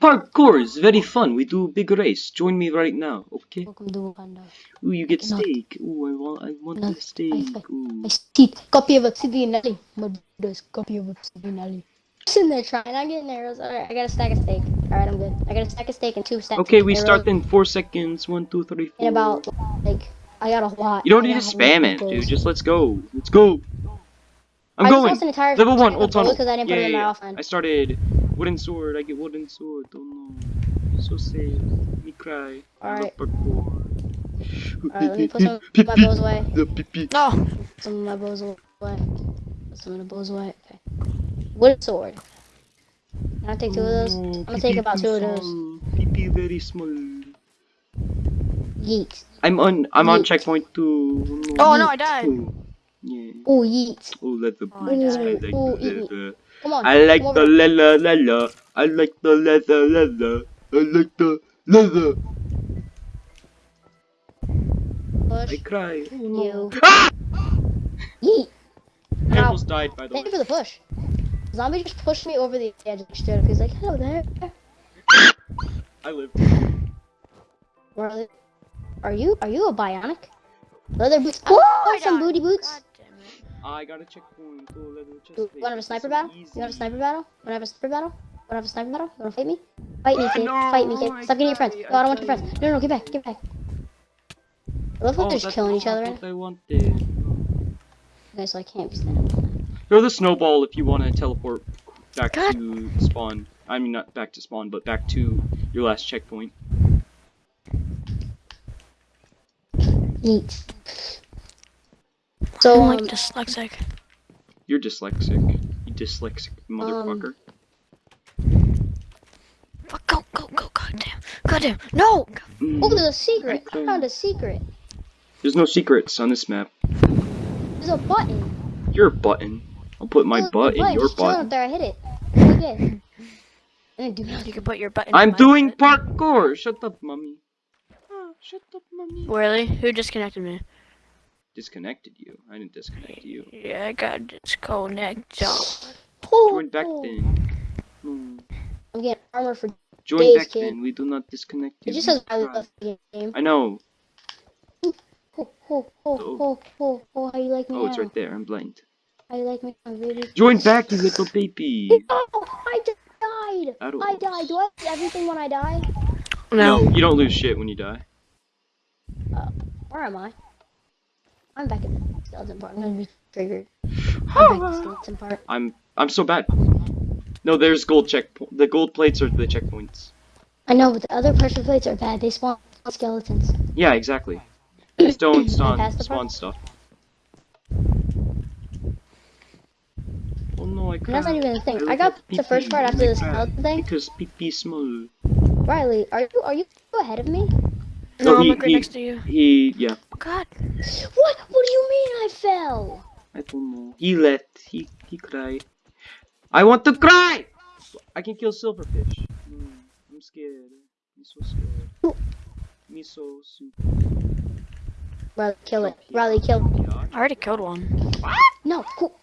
Parkour is very fun. We do big race. Join me right now, okay? welcome to Wakanda. Ooh, you get Cannot. steak. Ooh, I want, I want the steak. I- Ooh. I see copy of Obsidian Alley. Murderous copy of Obsidian Alley. Sitting there trying, I'm getting arrows. Alright, I got a stack of steak. Alright, I'm good. I got a stack of steak and two stacks Okay, we arrows. start in four seconds. One, two, three, four. In about, like, I got a lot. You don't I need to got a lot spam it, dude. Just let's go. Let's go. I'm I going. lost an entire Level one, old tunnel. bows 'cause I didn't put yeah, in my yeah, offhand. I started wooden sword. I get wooden sword. Oh no. So sad. Me cry. Alright. Alright, let me put some of my bows away. The pee-pee. No. Some of my bows away. Put some of the bows away. Okay. Wooden sword. Can I take two of those? Oh, I'm gonna take about two of those. small. Pee-pee very small. Yeet. I'm on. I'm on checkpoint two. Oh no, I died. Oh, yeah. Oh, yeet. Oh, leather Oh, I boots. I like Oh, the eat me. leather. Come on. I like the leather, leather. I like the leather, leather. I like the leather. I Push. cry. Oh, no. You. Ah! Yeet. I Ow. almost died, by the way. Thank you for the push. Zombie just pushed me over the edge straight up. He's like, hello there. I lived. Are are you are you a bionic? Leather boots. Oh, Oh, some died. booty boots. God damn it. I got a checkpoint. Oh, leather chest You wanna have a sniper battle? easy. You want a sniper battle? Wanna have a sniper battle? Wanna have a sniper battle? You wanna fight me? Fight me, Ah, kid. no, Fight me, kid. I Stop getting your friends. No, I don't want your friends. No, no, get back, get back. I love how Oh, they're just killing each other. Right? what I wanted. Okay, so I can't be standing. Throw the snowball if you want to teleport back God. to spawn. I mean, not back to spawn, but back to your last checkpoint. Eat. So, I'm um, like dyslexic. You're dyslexic. You dyslexic Um, motherfucker. Fuck, Go, go, go, goddamn. Goddamn. No! Mm. oh, there's a secret. I Okay. found a secret. There's no secrets on this map. There's a button. Your button. I'll put my Look, butt in your just butt. Up there, I hit it. Okay. And do You nothing. can put your button I'm doing butt. parkour. Shut up, mummy. Ah, shut up, mummy. Really? Who disconnected me? Disconnected you. I didn't disconnect you. Yeah, I got disconnected. Oh, Join back oh. then. No. I'm getting armor for. Join Days, back kid. then. We do not disconnect you. It just says I try. love the game. I know. Oh, oh, oh, oh, oh, oh, how you like me Oh, now? it's right there. I'm blind. How you like me now, baby? Join back, you little baby. Oh, I just died. I don't I died. Do I lose everything when I die? No. you don't lose shit when you die. Where am I? I'm back in the skeleton part. I'm gonna be triggered. I'm back in the skeleton part. I'm I'm so bad. No, there's gold check. The gold plates are the checkpoints. I know, but the other pressure plates are bad. They spawn skeletons. Yeah, exactly. Stone, spawn, spawn stuff. Oh no, I And that's not even the thing. look I got at the first part after I the skeleton thing. Because pee pee small. Riley, are you are you ahead of me? No, I'm he- like right he- next to you. He, yeah, God. What? What do you mean I fell? I don't know. He let, he, he cried. I want to cry! I can kill silverfish. Mm, I'm scared. I'm so scared. Me so super. Riley, kill it. Riley, kill it. I already killed one. What? No, cool.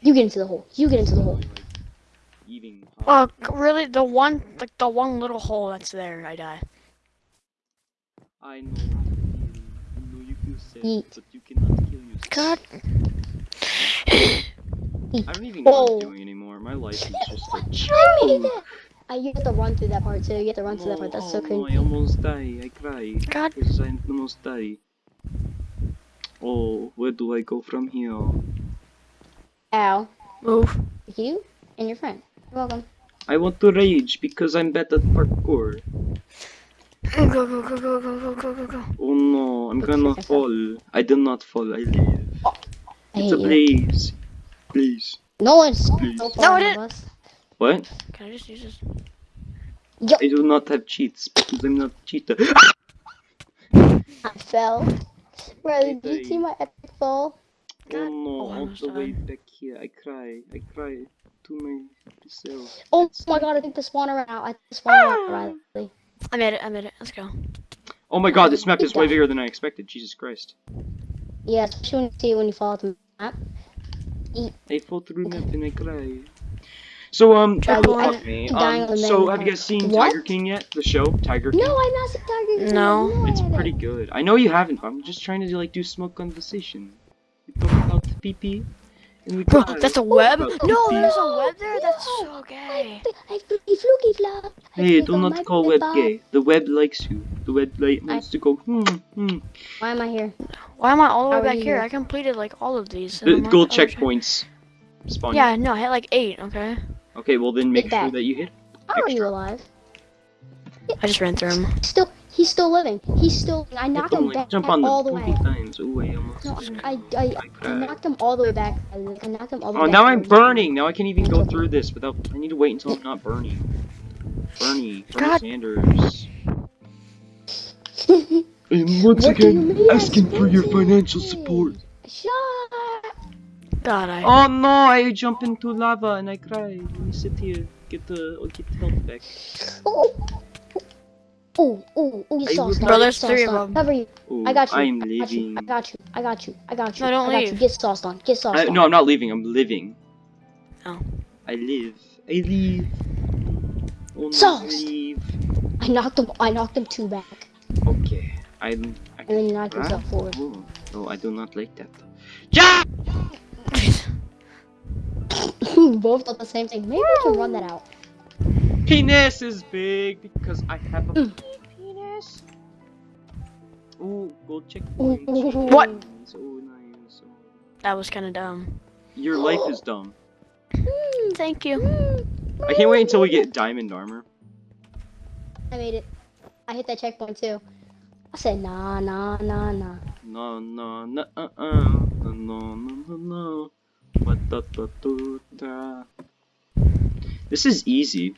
you get into the hole. You get into the hole. Eating. Oh, really? The one, like the one little hole that's there, I die. I know. I know you feel sad, Yeet. but you cannot kill yourself. God. I don't even know what Whoa. I'm doing anymore. My life is just like. I made it. Uh, you have to run through that part too. You have to run through that part. That's so oh, no, crazy. I almost die. I cry. God. Because I almost die. Oh, where do I go from here? Ow. Move. You and your friend. You're welcome. I want to rage because I'm bad at parkour. Go, go, go, go, go, go, go, go, Oh no, I'm gonna fall. I did not fall, I live. Oh, I it's a blaze. Please. No one's Please. no, no it is. What? Can I just use this? Yo. I do not have cheats because I'm not a cheater. I fell. Bro, did you see my epic fall? God. Oh no, oh, all the way back here. I cry. I cry to myself. Oh it's my god, I think the spawner ran out. I think the spawner ran out, ah! Riley. I made it, I made it. Let's go. Oh my god, this map is way bigger than I expected. Jesus Christ. Yeah, especially when you see it when you fall off the map. I fall through map and I cry. So um, Charlie, fuck me. Um, so have you guys seen What? Tiger King yet? The show Tiger King. No, I'm not the Tiger King. No. It's pretty good. I know you haven't. but I'm just trying to like do small conversation. We talk about PP, and we Bro, that's a web? about No, there's a web there? That's so gay. I fluky fluky flop. I Hey, do not call web gay. The web likes you. The web like wants to go. Hmm, hmm. Why am I here? Why am I all the way back here? here? I completed like all of these. and Uh, gold checkpoints. Spawn. Yeah, no, I hit like eight, okay? Okay, well then make Hit sure that. that you hit. How are you alive? I just ran through them. Still, he's still living. He's still. I knocked him back jump on all them the way. times. Oh, I almost. No, I, I, I, I knocked him all the way back. I, I knocked him all the oh, way Oh, back. now I'm burning. Now I can't even go through this without. I need to wait until I'm not burning. Bernie, Bernie God. Sanders. And once What do you mean I asking for your financial support. Shut. God, I. Oh no, I jump into lava and I cry. Let me sit here, get the oh, get help back. Oh. Oh, oh, oh, you I saw will- Bro, there's Saw three of them. Cover you. Oh, I got you. I'm I got you. living. I got you. I got you. I got you. No, don't I got leave. you. Get sauced on. Get sauced I, on. no, I'm not leaving. I'm living. Oh. I live. I live. Oh Sauce. leave. I knocked him. I knocked him two back, Okay, I'm. I and then he knocked Huh? himself forward. Oh, no, I do not like that. Ja! Both thought the same thing. Maybe we can run that out. Penis is big because I have a Mm. penis. Oh, gold checkpoint. What? So nice. That was kind of dumb. Your life is dumb. Mm, thank you. I can't wait until we get diamond armor. I made it. I hit that checkpoint too. I said nah, nah, nah, nah. No, no, no, uh, uh, no, no, no, no, no. What da, da, da, da. This is easy.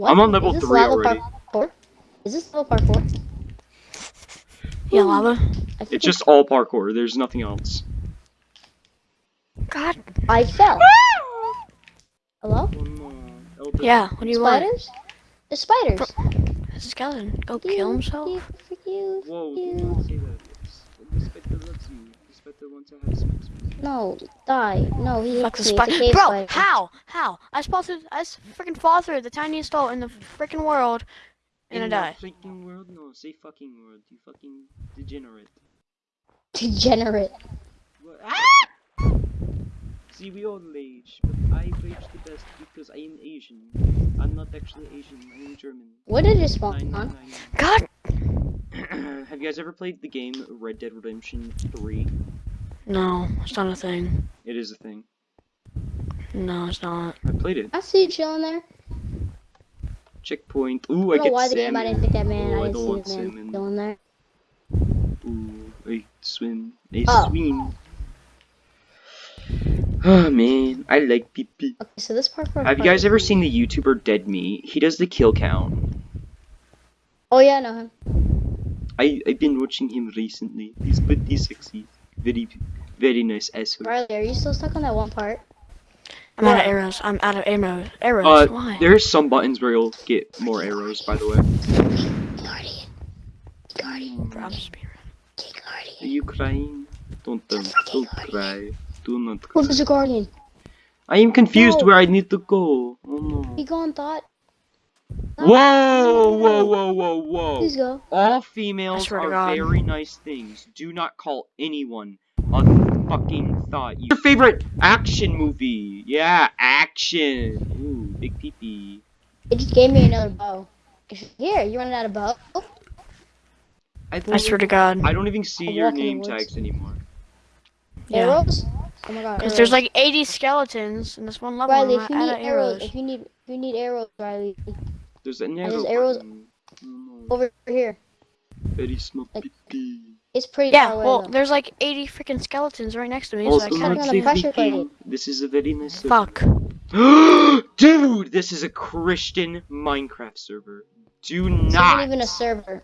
What? I'm on level Is this three lava already. Parkour? Is this level parkour? Yeah, lava. Hmm. I think It's just all parkour. There's nothing else. God. I fell. Hello? No. Elder- Yeah, what do you want? Spiders? The spiders. It's a skeleton. Go kill himself. You, you, Whoa, you. do not say that. It's- The spider loves you. The spider wants have sex with. No, die. No, he Fuck the me. It's a spider. Bro, spider. how? How? I spotted. I freaking fall through the tiniest hole in the freaking world, and I In die. the freaking world? No, say fucking world. You fucking degenerate. Degenerate. What? Ah! See, we all rage, but I rage the best because I am Asian. I'm not actually Asian. I am German. What did it spawn Nine, on? nine, God. Have you guys ever played the game Red Dead Redemption 3? No, it's not a thing. It is a thing. No, it's not. I played it. I see you chilling there. Checkpoint. Ooh, I I, don't get know why the salmon. game I didn't pick that man. Oh, I I don't didn't see the man salmon. chilling there. Ooh, I swim. I Oh. swim. Oh man, I like pee pee. Okay, so this parkour. Have you guys ever seen the YouTuber Dead Meat? He does the kill count. Oh yeah, I know him. I I've been watching him recently. He's pretty sexy. Very very nice asshole. Riley, are you still stuck on that one part? I'm out of arrows. I'm out of arrows. Arrows. Uh, Why? there's some buttons where you'll get more arrows. By the way, Guardian. Guardian. Bro, I'm just being King are you crying? Don't don't, don't cry. Do not cry. What is a guardian? I am confused No. where I need to go. Oh no. Be gone, thought. Whoa, whoa, whoa, whoa, whoa. Please go. All females are very nice things. Do not call anyone a fucking thought. Your favorite action movie? Yeah, action. Ooh, big peepee. It just gave me another bow. Here, you running out of bow? Oh, I, I swear to God. I don't even see I'll your walk in the name tags anymore. Yeah. arrows? Oh my god. Because there's like 80 skeletons in this one level. Riley, if you need arrows, arrows. if you need, if you need arrows, Riley, There's an arrow. There's arrows- button. No. over here. Very small Like- peepee. It's pretty Yeah, well, though. there's like 80 freaking skeletons right next to me, so I not kind not gonna of say pressure plate. This is a very nice. Fuck. Dude, this is a Christian Minecraft server. Do This not. isn't even a server.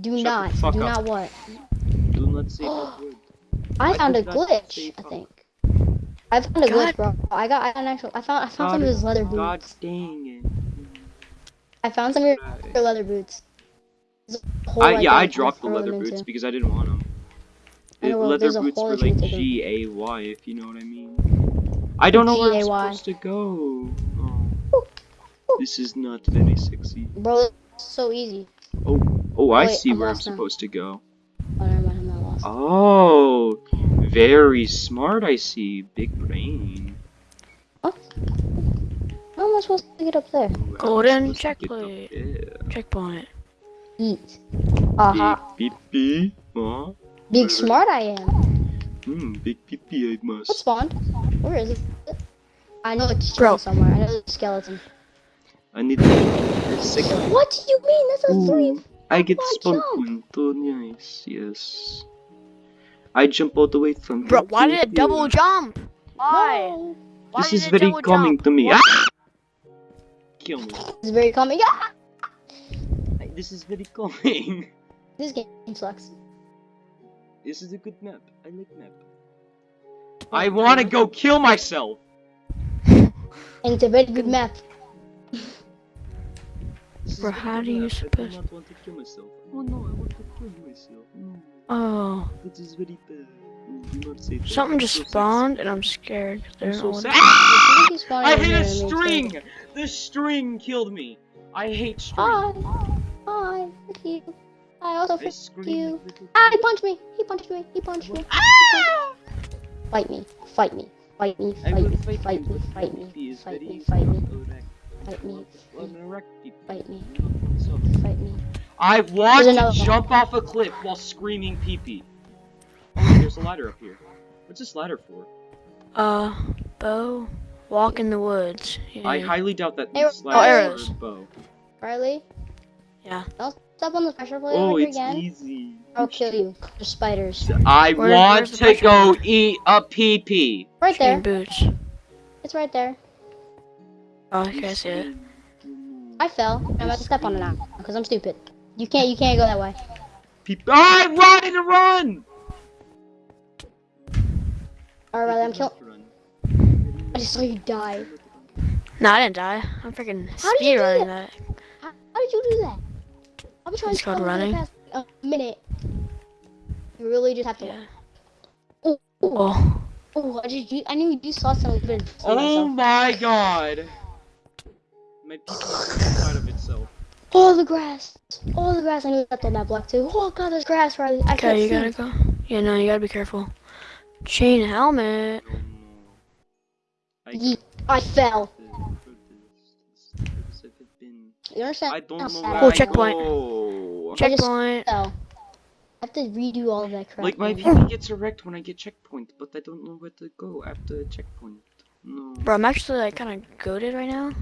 Do Shut the not. fuck Do up. not what? Do not say that word. I found a did that say glitch. I think. I found a glitch, bro. I got I got an actual. I found I found some of his leather boots. God boots. dang it. I found some of your leather boots. I, yeah, I dropped the leather boots into. because I didn't want them. I know, well, leather boots were like can take 'em. G A Y, if you know what I mean. I don't know where I'm supposed to go. Oh. This is not very sexy. Bro, it's so easy. Oh, oh, I Wait, see I'm where I'm now. supposed to go. Oh, never mind, I'm not lost. Oh, very smart. I see. Big brain. How am I supposed to get up there? Golden supposed to get up checkpoint. Checkpoint. Eat. Aha. Beep beep beep. Huh? Big smart I am. Hmm, big pee pee I What spawned? Where is it? I know it's Bro. somewhere. I know there's a skeleton. I need a second. What do you mean? That's a Ooh, three. I get Why spawn jump? point. Oh, nice. Yes. I jump all the way from Bro, why did it double jump? Why? No. Why This did is very double calming jump? to me. Why- Ah! Kill me. It's very calming. Ah! This is very calming. This game sucks. This is a good map. I like map. I want to go kill myself. And it's a very good map. This Bro, how do you map. I do not want to kill myself. Oh no, I want to kill myself. No, Oh, this is very bad. Something just spawned and I'm scared. 'cause I'm There's so sad. Somebody I over hate a to me, too. string. The string killed me. I hate string. Hi. Hi. Fuck you. I also I fuck scream you. Ah, he punched me. He punched me. He punched me. Ah! Fight me. Fight me. Fight me. Fight me. fight Fight me. Fight me. Fight me. Fight me. Fight me. I'm an. Fight me. Fight me. I want to jump off a cliff while screaming pee pee. Oh, there's a ladder up here. What's this ladder for? Uh, bow. Walk in the woods. I highly doubt that Arrow- this Oh, arrows. is bow. Riley, Yeah. don't step on the pressure plate Oh, over it's again. easy. I'll kill you. There's spiders. I Where- want to go plate? eat a pee pee. Right Chain there. boots. It's right there. Oh, okay, I see it. I fell. I'm about to step on it now because I'm stupid. You can't. You can't go that way. Pee pee. I run and run. Alright, Riley, I'm killing. I just saw you die. No, I didn't die. I'm freaking How did you speed do running that? that. How, how did you do that? I've been trying It's to called for the running. past a minute. You really just have to. Yeah. Oh, oh, Oh. I just. I knew you saw something. Oh myself. my god. My pee pee is inside of itself. Oh, the grass. Oh, the grass. I knew that's on that block too. Oh god, there's grass, Riley. I can't Okay, you see. gotta go. Yeah, no, you gotta be careful. Chain helmet. Oh. I Yeet. I fell. This have You understand? I don't know where Oh, I I am? checkpoint. go. I Checkpoint. fell. I have to redo all of that crap. Like my man. PP gets erect when I get checkpoint, but I don't know where to go after the checkpoint. No. Bro, I'm actually like kind of goaded right now.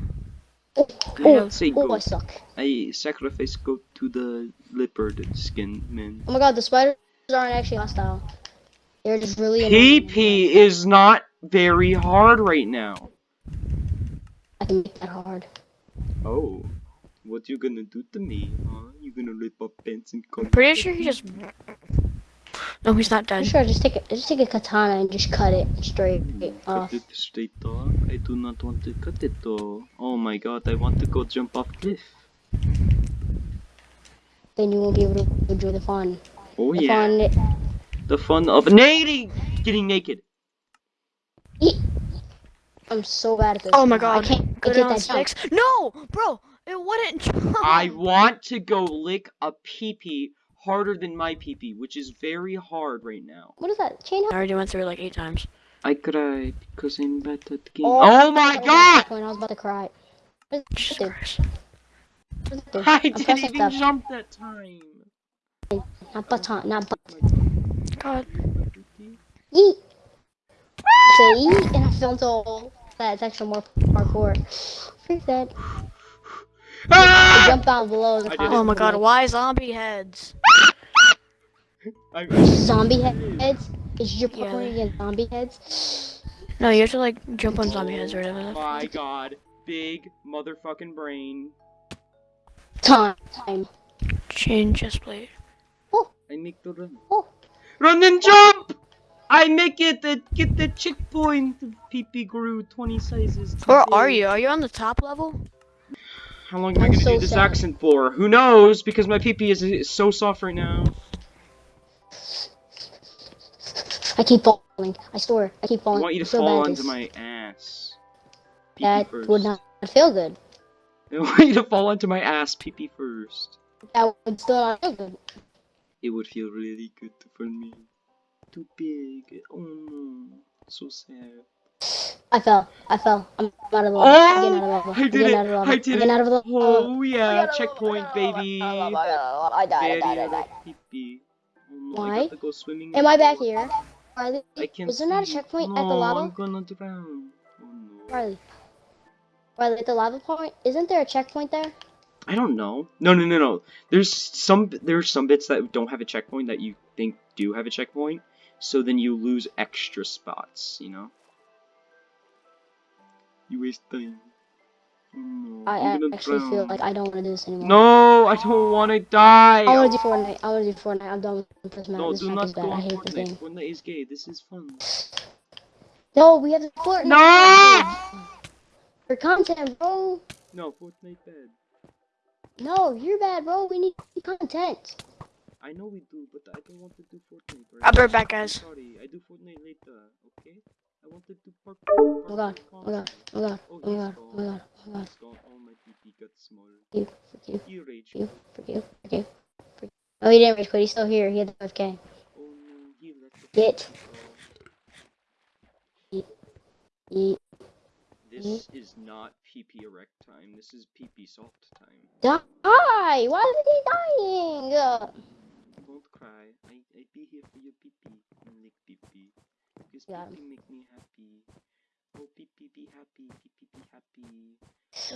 Oh, Kind oh, of. Say oh, go. I suck. I sacrifice goat to the leopard skin man. Oh my god, the spiders aren't actually hostile. They're just really. PP is not very hard right now. I can make that hard. Oh. What you gonna do to me, huh? You gonna rip up pants and come? I'm pretty sure he just. No, he's not I'm sure just take a just take a katana and just cut it straight off. Cut it straight off. I do not want to cut it though. Oh my god, I want to go jump off cliff. Then you won't be able to enjoy the fun. Oh The yeah. fun. The fun of nading! Getting naked. I'm so bad at this. Oh my god! I god. can't Go I get down that jump. No, bro, it wouldn't jump. I want to go lick a pee-pee harder than my pee-pee, which is very hard right now. What is that? Chain I already went through it like eight times. I cry because I'm bad at the game. Oh, Oh, my god! When I was about to cry. What is Jesus it? Christ. What is it? I I'm didn't even stuff. jump that time. Not baton, not but. God. Yeet. Say yeet, and I fell into a hole. That's actually more parkour. Freak that. I Ah! jump down below. the I did top it. Oh my god, why zombie heads? Zombie he- heads? Is your Yeah. parkour against zombie heads? No, you have to like jump on zombie heads or whatever. my god. Big motherfucking brain. Time. Time. Chain chest plate. I make the run. Oh. Run and jump! I make it uh, get the checkpoint. PP grew 20 sizes. too Where are you? Are you on the top level? How long am I I'm gonna so do this sad. accent for? Who knows? Because my PP is, is so soft right now. I keep falling. I swear. I keep falling. I falling. want you to I'm so fall bad at onto my ass. PP That first. would not feel good. I want you to fall onto my ass pee pee first. That would still not feel good. It would feel really good for me. Too big. Oh no. So sad. I fell. I fell. I'm out of the level. I'm getting out of the Oh! I I'm did it! out of the level. I did it! out of the level. Oh yeah, checkpoint baby. I died. I died. I died. like pee pee. Oh no, I Why? go swimming. Am. I back here? Riley, I can was there not a checkpoint no, at the lava? I'm gonna drown. Oh no. Riley. Riley, at the lava point, isn't there a checkpoint there? I don't know. No, no, no, no. There's some there's some bits that don't have a checkpoint that you think do have a checkpoint. So then you lose extra spots, you know? You waste time. Oh no. I I'm gonna actually feel like I don't want to do this anymore. No, I don't want to die. I want to do Fortnite. I want to do Fortnite. I'm done with this map. no, this do map not is bad. I on hate this Fortnite. game. Fortnite is gay. This is fun. No, we have the Fortnite. No! For content, bro. No, Fortnite bad. No, you're bad, bro. We need content. I know we do, but I don't want to do Fortnite right I'll be right back, guys. sorry, I do Fortnite later, okay? I want to do parkour. Oh god. parkour Oh god. content. Oh god. Oh, Oh he's god. gone. Oh god. Oh god. He's. Oh, my PP got small. You. Fuck you. You rage You. quit. Fuck you. Fuck you. Oh, he didn't rage quit. He's still here. He had the 5k. Oh no, he let the Get. PP Eat. go. This is not PP erect time. This is PP soft time. Die! Why is he dying? Uh, Don't cry. I I be here for your PP. and Lick PP. Because him. PP make me happy. Oh PP be happy. PP be happy.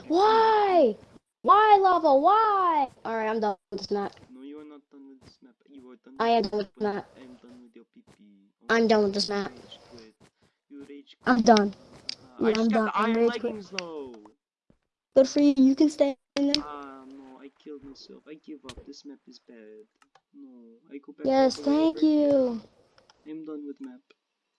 Why? Why, lava? Why? Alright, I'm done with this map. No, you are not done with this map. You are done. I am done with this map. I am done with your PP. I'm done with this you map. rage quit. You rage I'm done. I Yeah, I'm done. I'm rage quit. Good for you. You can stay in there. Ah no, I killed myself. I give up. This map is bad. No, I go back. Yes, all the way thank you. I'm done with map.